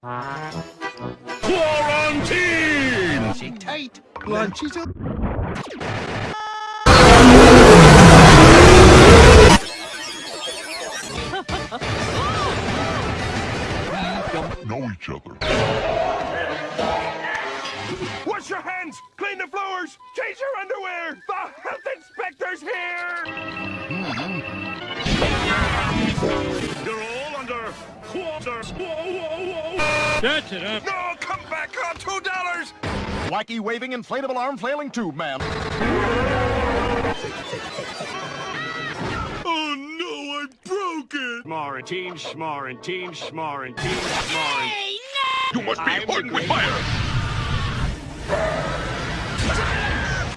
Quarantine! Sit tight. Lunch is up. know each other. Wash your hands! Clean the floors! Change your underwear! The health inspector's here! Under quarter. Whoa, whoa, whoa! That's it, huh? No, come back on two dollars! Wacky waving inflatable arm flailing tube, ma'am. Oh no, I broke it! Schmarantine, schmarantine, schmarantine, schmarantine. You must be hardened with fire!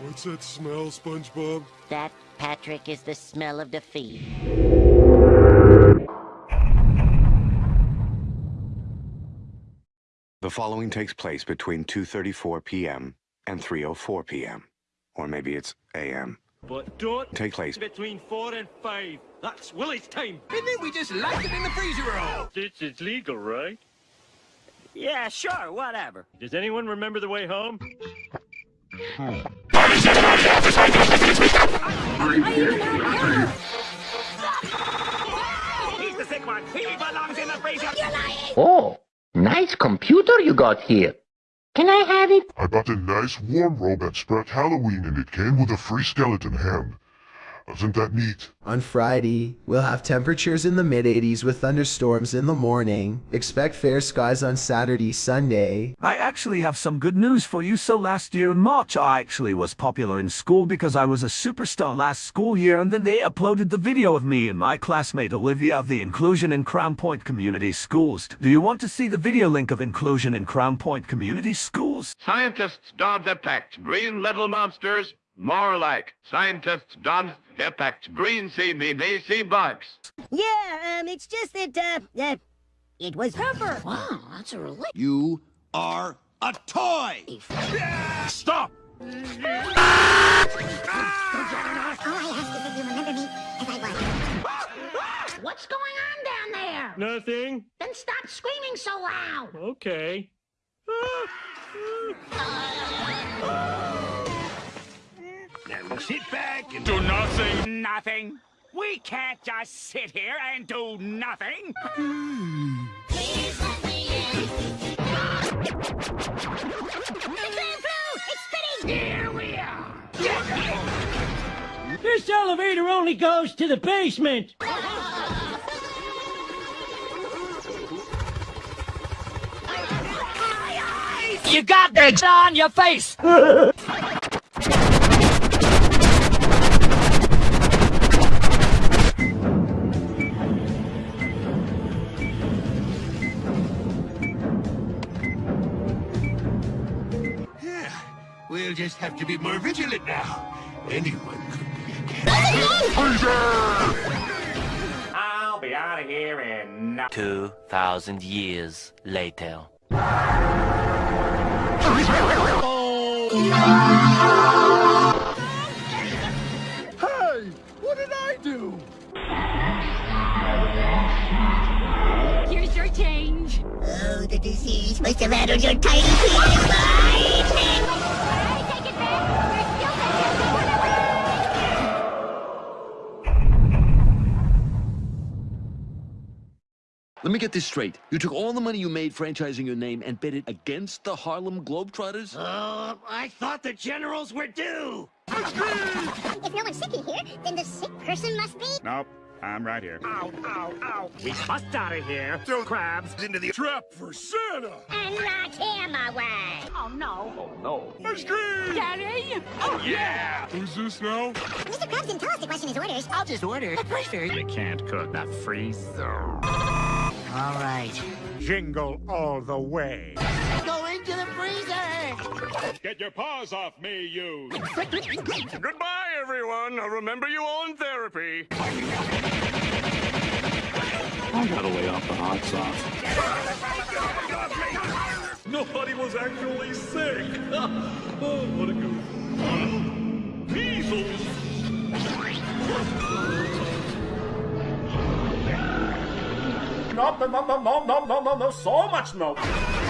What's that smell, SpongeBob? That, Patrick, is the smell of defeat. The following takes place between 2.34 p.m. and 3.04 p.m. Or maybe it's a.m. But don't Take place between four and five. That's Willie's time. And then we just locked it in the freezer roll. This is legal, right? Yeah, sure, whatever. Does anyone remember the way home? He's the sick one. He belongs in the freezer. Oh, nice computer you got here. Can I have it? I bought a nice warm robe at Spirit Halloween and it came with a free skeleton hand. Isn't that neat? On Friday, we'll have temperatures in the mid 80s with thunderstorms in the morning. Expect fair skies on Saturday, Sunday. I actually have some good news for you. So last year in March, I actually was popular in school because I was a superstar last school year and then they uploaded the video of me and my classmate Olivia of the Inclusion in Crown Point Community Schools. Do you want to see the video link of Inclusion in Crown Point Community Schools? Scientists don't detect green little monsters, more like scientists don't detect green sea sea bugs. Yeah, um, it's just that, uh, uh, it was Pepper. Wow, that's a relief. You are a toy. Stop! All I ask is that you remember me as I was. What's going on down there? Nothing? Then stop screaming so loud. Okay. Now sit back and do nothing. Nothing. We can't just sit here and do nothing. Here we are! This elevator only goes to the basement. You got the on your face. we'll just have to be more vigilant now. Anyone could be a cat. I'll be out of here in 2,000 years later. Hey, what did I do? Here's your change. Oh, the disease must have addled your tiny penis Let me get this straight. You took all the money you made franchising your name and bet it against the Harlem Globetrotters? Oh, I thought the generals were due. If no one's sick in here, then the sick person must be. Nope, I'm right here. Ow, ow, ow. We must out of here. Throw crabs Into the trap for Santa! And lock him away. Oh no. Oh, no. Ice cream! Daddy? Oh, yeah! Who's this now? Mr. Krabs didn't tell us to question his orders. I'll just order. The freezer. You can't cook that freezer. All right. Jingle all the way. Go into the freezer. Get your paws off me, you! Goodbye, everyone. I'll remember you all in therapy. I gotta lay off the hot sauce. Nobody was actually sick. oh, what a goof. milk, milk, milk, milk, milk, milk, so much milk.